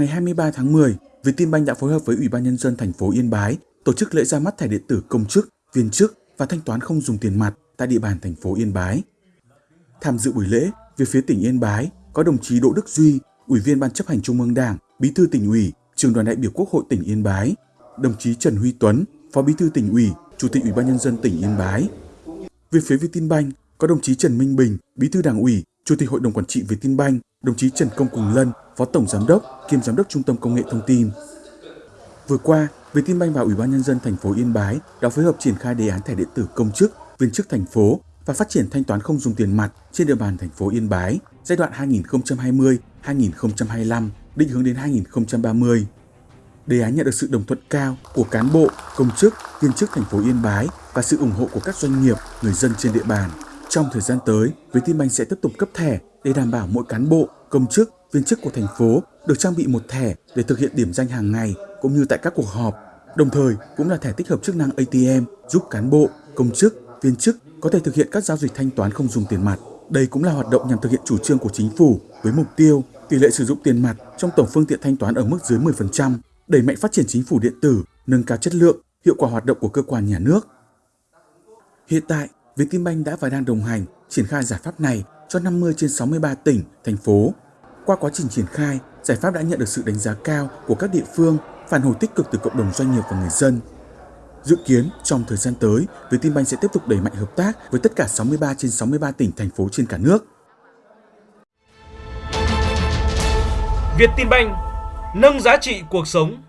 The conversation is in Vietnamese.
ngày 23 tháng 10, Vietinbank đã phối hợp với Ủy ban nhân dân thành phố Yên Bái tổ chức lễ ra mắt thẻ điện tử công chức, viên chức và thanh toán không dùng tiền mặt tại địa bàn thành phố Yên Bái. Tham dự buổi lễ, về phía tỉnh Yên Bái có đồng chí Đỗ Đức Duy, Ủy viên Ban chấp hành Trung ương Đảng, Bí thư tỉnh ủy, Trường đoàn đại biểu Quốc hội tỉnh Yên Bái, đồng chí Trần Huy Tuấn, Phó Bí thư tỉnh ủy, Chủ tịch Ủy ban nhân dân tỉnh Yên Bái. Về phía Vietinbank có đồng chí Trần Minh Bình, Bí thư Đảng ủy, Chủ tịch Hội đồng quản trị Vietinbank, đồng chí Trần Công Quỳnh Lân, Phó Tổng Giám đốc kiêm Giám đốc Trung tâm Công nghệ Thông tin. Vừa qua, Vietinbank và Ủy ban nhân dân thành phố Yên Bái đã phối hợp triển khai đề án thẻ điện tử công chức, viên chức thành phố và phát triển thanh toán không dùng tiền mặt trên địa bàn thành phố Yên Bái giai đoạn 2020-2025, định hướng đến 2030. Đề án nhận được sự đồng thuận cao của cán bộ, công chức, viên chức thành phố Yên Bái và sự ủng hộ của các doanh nghiệp, người dân trên địa bàn. Trong thời gian tới, Vietinbank sẽ tiếp tục cấp thẻ để đảm bảo mỗi cán bộ, công chức, viên chức của thành phố được trang bị một thẻ để thực hiện điểm danh hàng ngày cũng như tại các cuộc họp. Đồng thời cũng là thẻ tích hợp chức năng ATM giúp cán bộ, công chức, viên chức có thể thực hiện các giao dịch thanh toán không dùng tiền mặt. Đây cũng là hoạt động nhằm thực hiện chủ trương của chính phủ với mục tiêu tỷ lệ sử dụng tiền mặt trong tổng phương tiện thanh toán ở mức dưới 10%, đẩy mạnh phát triển chính phủ điện tử, nâng cao chất lượng, hiệu quả hoạt động của cơ quan nhà nước. Hiện tại, Vietinbank đã và đang đồng hành triển khai giải pháp này cho 50 trên 63 tỉnh, thành phố. Qua quá trình triển khai, giải pháp đã nhận được sự đánh giá cao của các địa phương, phản hồi tích cực từ cộng đồng doanh nghiệp và người dân. Dự kiến trong thời gian tới, Vietinbank sẽ tiếp tục đẩy mạnh hợp tác với tất cả 63 trên 63 tỉnh thành phố trên cả nước. Vietinbank nâng giá trị cuộc sống